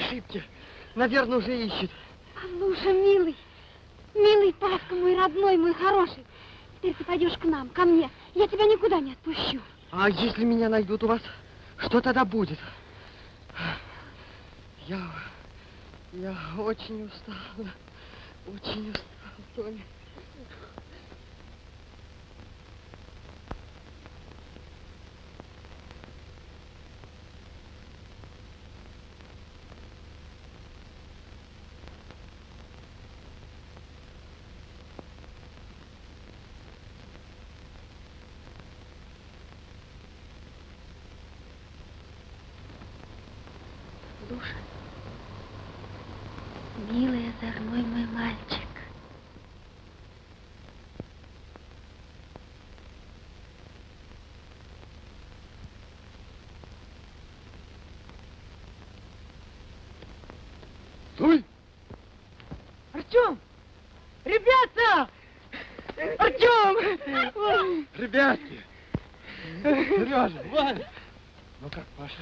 Ошибке. Наверное, уже ищут. Павлуша, милый, милый Павка, мой родной, мой хороший. Теперь ты пойдешь к нам, ко мне. Я тебя никуда не отпущу. А если меня найдут у вас, что тогда будет? Я, я очень устала, очень устала, Тоня. Душа, милый озорной мой мальчик. Стой! Артем! Ребята! Артем! Ребятки, Сережа, Валя. Ну как, Паша?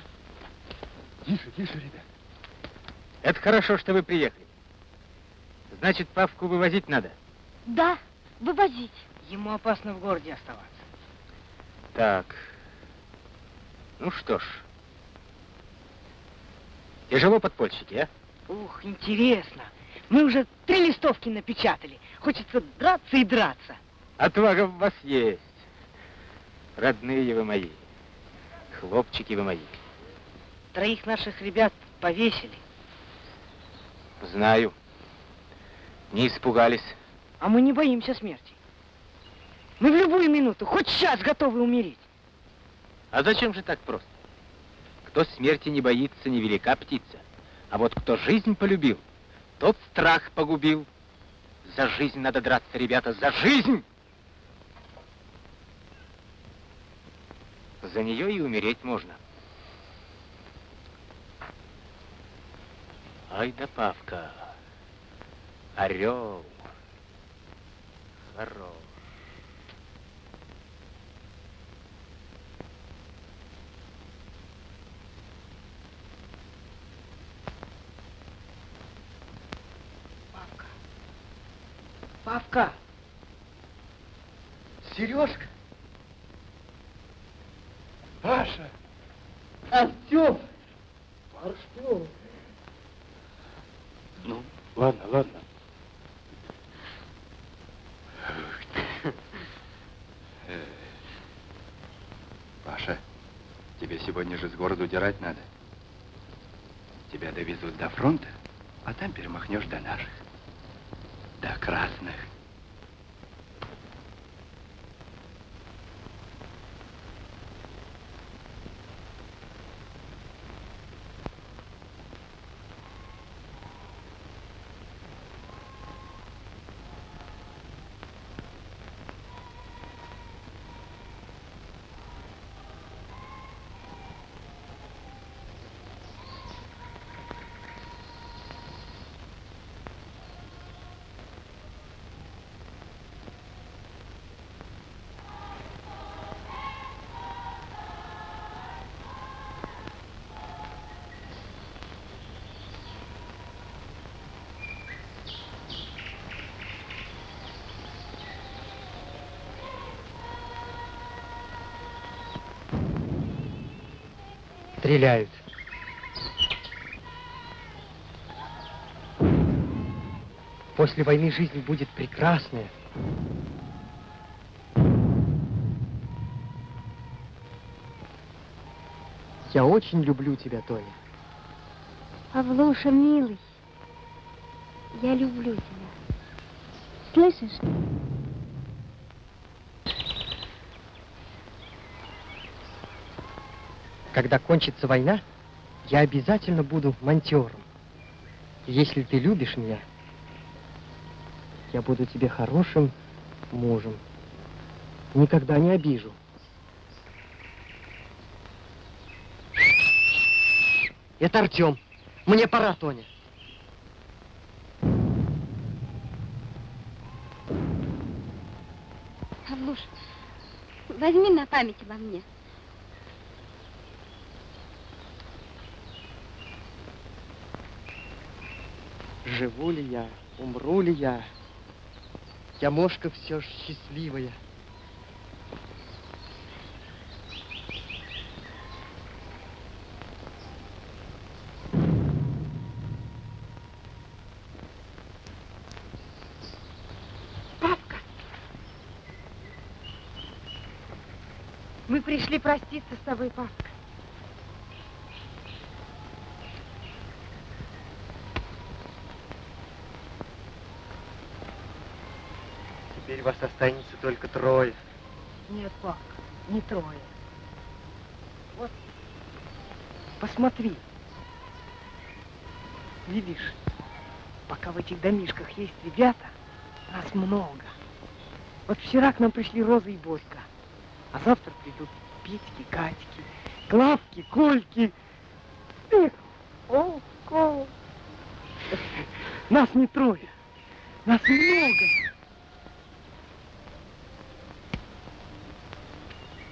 Тише, тише, ребят. Это хорошо, что вы приехали. Значит, Павку вывозить надо. Да, вывозить. Ему опасно в городе оставаться. Так. Ну что ж. Тяжело подпольщики, а? Ух, интересно. Мы уже три листовки напечатали. Хочется драться и драться. Отвага в вас есть. Родные вы мои. Хлопчики вы мои. Троих наших ребят повесили. Знаю. Не испугались. А мы не боимся смерти. Мы в любую минуту, хоть сейчас готовы умереть. А зачем же так просто? Кто смерти не боится, невелика птица. А вот кто жизнь полюбил, тот страх погубил. За жизнь надо драться, ребята, за жизнь! За нее и умереть можно. Ай да Павка, орел, хорош. Павка! Сережка! Паша! Артем! Артем! Ну, ладно, ладно. Э, Паша, тебе сегодня же с города удирать надо. Тебя довезут до фронта, а там перемахнешь до наших. До красных. Стреляют. После войны жизнь будет прекрасная. Я очень люблю тебя, Тоня. Павлуша, милый, я люблю тебя. Слышишь? Когда кончится война, я обязательно буду монтером. Если ты любишь меня, я буду тебе хорошим мужем. Никогда не обижу. Это Артем. Мне пора, Тоня. Павлуш, возьми на память обо мне. Живу ли я, умру ли я, я мошка все ж счастливая. Мы пришли проститься с тобой, папка. Теперь вас останется только трое. Нет, папка, не трое. Вот, посмотри. Видишь, пока в этих домишках есть ребята, нас много. Вот вчера к нам пришли Роза и Борька, а завтра придут Петьки, Катьки, Клавки, Кольки. Эх, о, Кол. Нас не трое, нас много.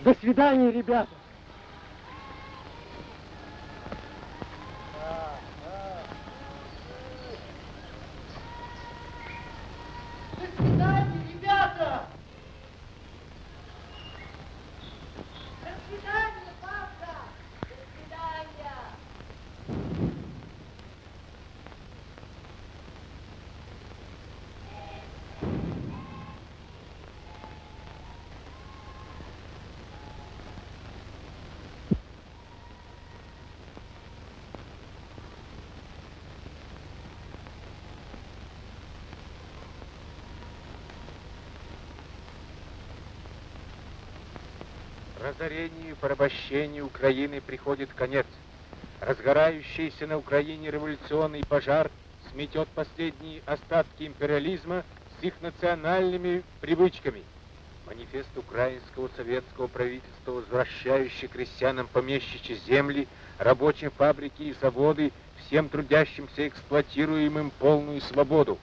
До свидания, ребята. Порабощению Украины приходит конец. Разгорающийся на Украине революционный пожар сметет последние остатки империализма с их национальными привычками. Манифест украинского советского правительства, возвращающий крестьянам помещичьи земли, рабочим фабрики и заводы, всем трудящимся эксплуатируемым полную свободу.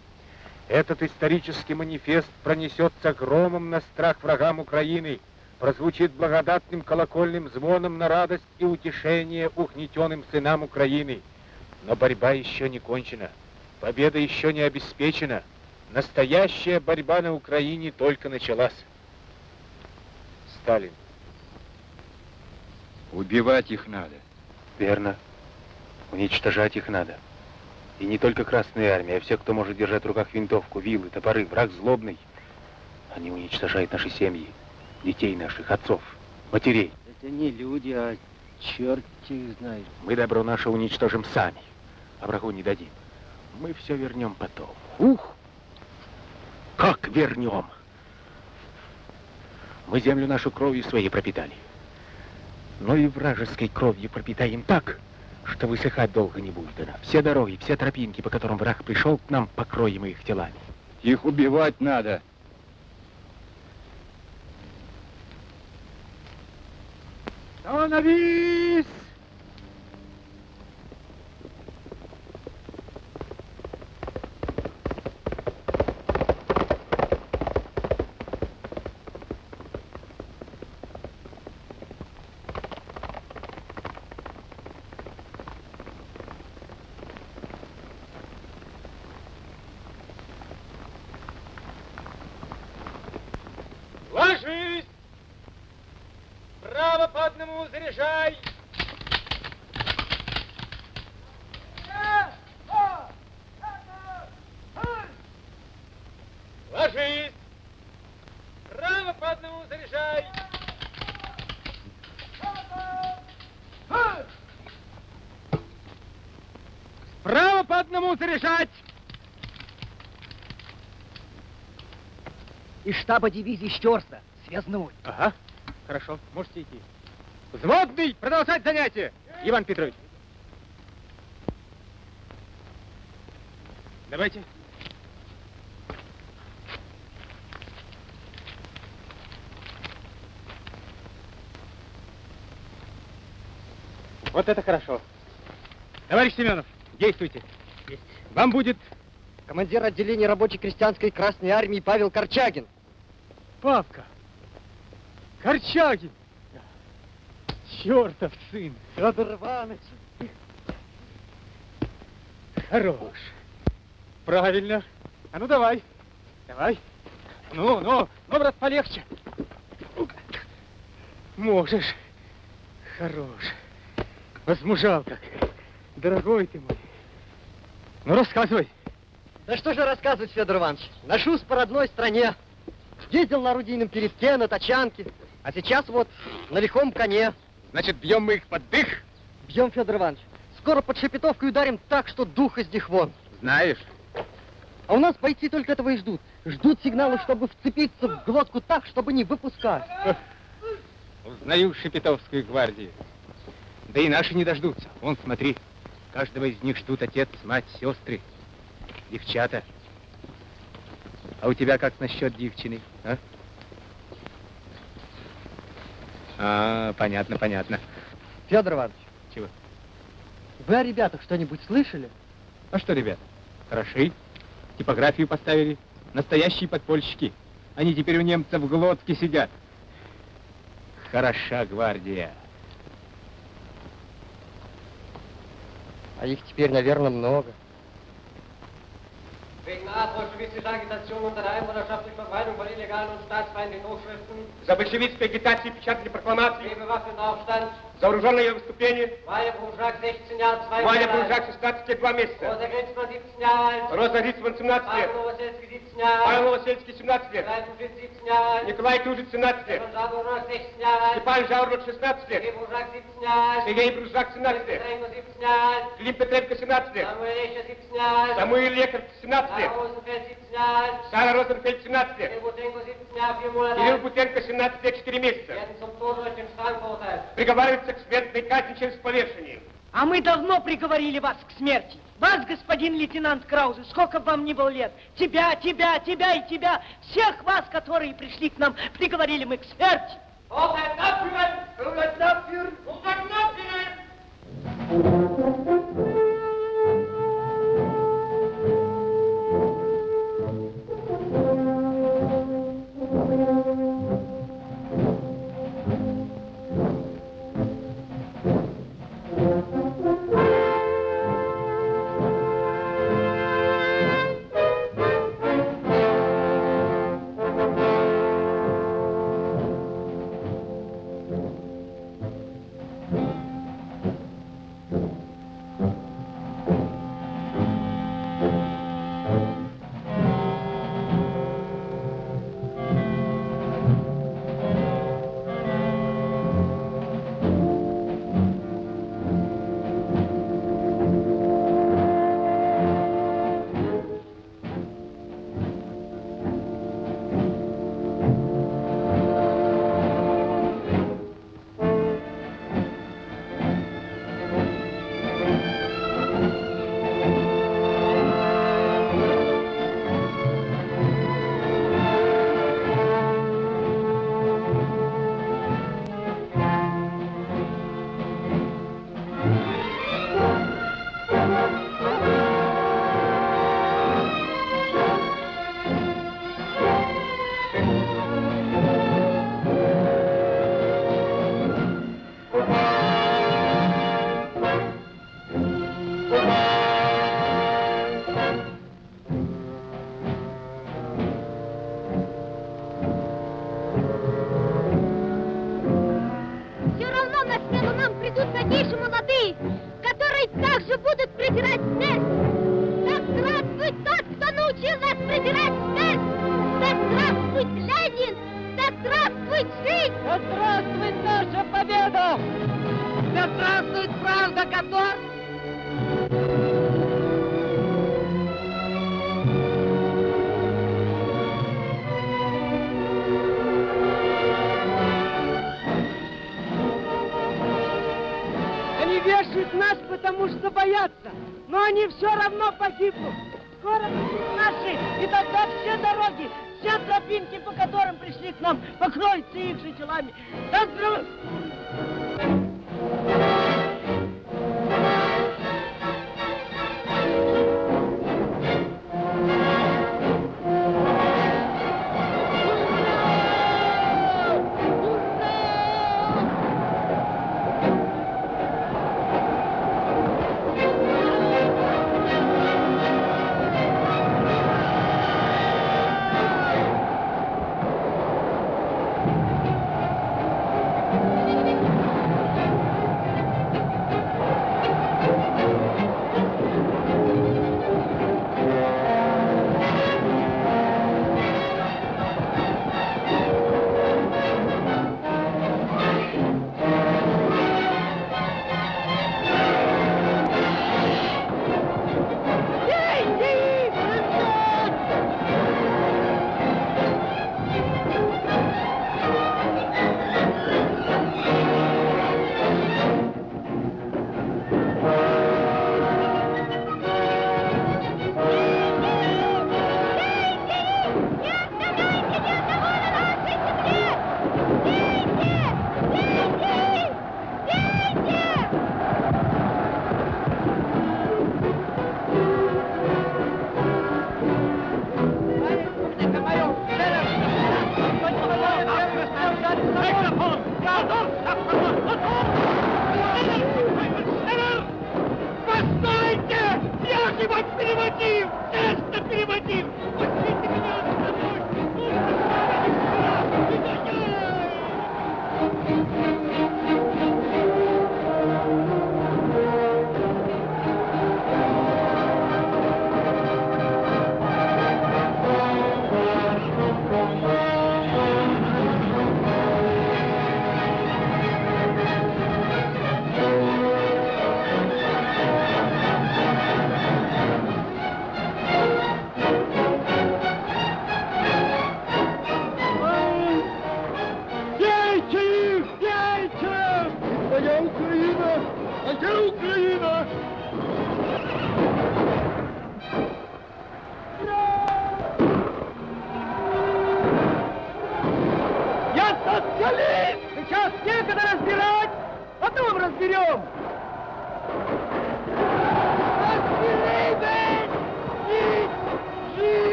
Этот исторический манифест пронесется громом на страх врагам Украины, прозвучит благодатным колокольным звоном на радость и утешение угнетенным сынам Украины. Но борьба еще не кончена, победа еще не обеспечена. Настоящая борьба на Украине только началась. Сталин. Убивать их надо. Верно. Уничтожать их надо. И не только Красная Армия, а все, кто может держать в руках винтовку, вилы, топоры, враг злобный. Они уничтожают наши семьи, детей наших, отцов, матерей. Это не люди, а черт их знает. Мы добро наше уничтожим сами, а врагу не дадим. Мы все вернем потом. Ух! Как вернем? Мы землю нашу кровью своей пропитали. Но и вражеской кровью пропитаем так, что высыхать долго не будет она. Все дороги, все тропинки, по которым враг пришел к нам, покроем их телами. Их убивать надо. Становись! Ложись! Право по одному заряжай! Ложись! Право по одному заряжай! Право по одному заряжать! Из штаба дивизии Щерса. Связной. Ага, хорошо, можете идти. Взводный, продолжать занятие! Иван Петрович. Давайте. Вот это хорошо. Товарищ Семенов, действуйте. Вам будет Командир отделения рабочей крестьянской Красной Армии Павел Корчагин. Папка! Корчагин! Чертов сын! Федор Иванович! Хорош. Правильно. А ну давай. Давай. Ну, ну, ну, брат, полегче. Можешь. Хорош. Возмужал как. Дорогой ты мой. Ну, рассказывай. Да что же рассказывать, Федор Иванович? Ношусь по родной стране. Ездил на орудийном передке, на тачанке. А сейчас вот на лихом коне. Значит, бьем мы их под дых? Бьем, Федор Иванович. Скоро под Шепетовкой ударим так, что дух из них вон. Знаешь. А у нас бойцы только этого и ждут. Ждут сигнала, чтобы вцепиться в глотку так, чтобы не выпускать. Узнаю Шепетовскую гвардию. Да и наши не дождутся. Вон, смотри, каждого из них ждут отец, мать, сестры, девчата. А у тебя как насчет девчины, а? А, понятно, понятно. Федор Иванович. Чего? Вы о ребятах что-нибудь слышали? А что, ребят, хороши. Типографию поставили. Настоящие подпольщики. Они теперь у немцев в глотке сидят. хороша гвардия. А их теперь, наверное, много. Wegen nachbolschewistischer Agitation unter der Einwohnerschaft durch Verbreitung von illegalen und staatsfeindlichen Hochschriften, За большевистской агитацией печатали прокламации, bewaffneter Aufstand, За вооруженное выступление. Ваня Буржак, 16 Jahre, 2 Ваня Jahre alt. Буржак, 16 лет, 2 месяца. Rosa Grenzmann, 17 Jahre alt. Роза Грицман, 17 лет. Павел Новосельский, 17 Jahre Павел alt. Новосельский, 17 лет. Николай Тужин, 17 Jahre alt. Николай Тужит, 17 лет. Stefan Schaburnak, 16 Jahre alt. Степан Жауров, 16 лет. Сергей Буржак, 17 Jahre alt. Сергей Бружак, 17 лет. Петренко, 17 Jahre alt. Филипп Петренко, 17 лет. Samuel Escher, 17 Jahre alt. Самуил Лекарь, 17 лет. Sarah Rosenfeld, 17 Jahre alt. Сара Розенфельд, 17 лет. Kirill Butenko, 17 Jahre, 4 Monate Кирилл. Бутенко, 17 лет, 4 месяца. werden Приговаривается к смертной казни через повешение. А мы давно приговорили вас к смерти. Вас, господин лейтенант Краузе, сколько бы вам ни было лет. Тебя, тебя, тебя и тебя. Всех вас, которые пришли к нам, приговорили мы к смерти. Urteil abführen! Urteil abführen! Urteil abführen!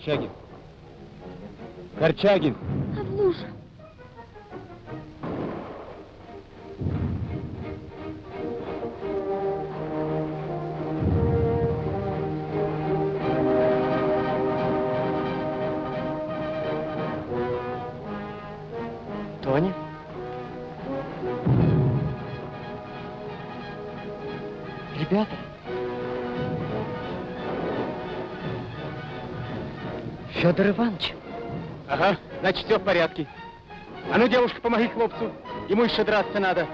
Корчагин! Корчагин! Федор Иванович? Ага, значит, все в порядке. А ну, девушка, помоги хлопцу. Ему еще драться надо.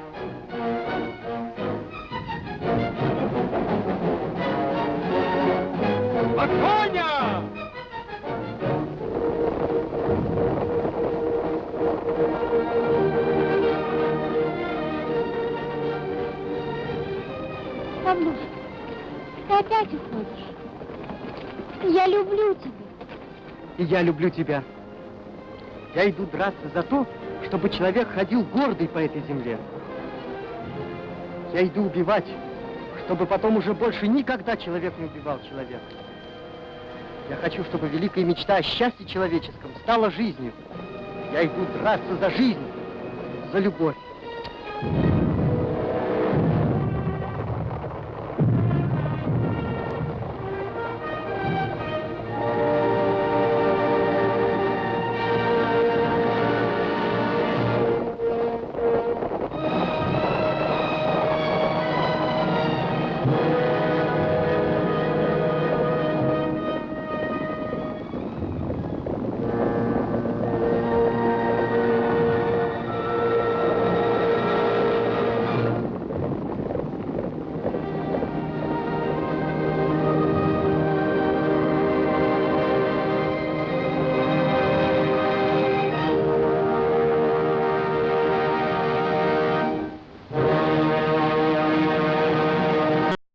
Я люблю тебя. Я иду драться за то, чтобы человек ходил гордый по этой земле. Я иду убивать, чтобы потом уже больше никогда человек не убивал человека. Я хочу, чтобы великая мечта о счастье человеческом стала жизнью. Я иду драться за жизнь, за любовь.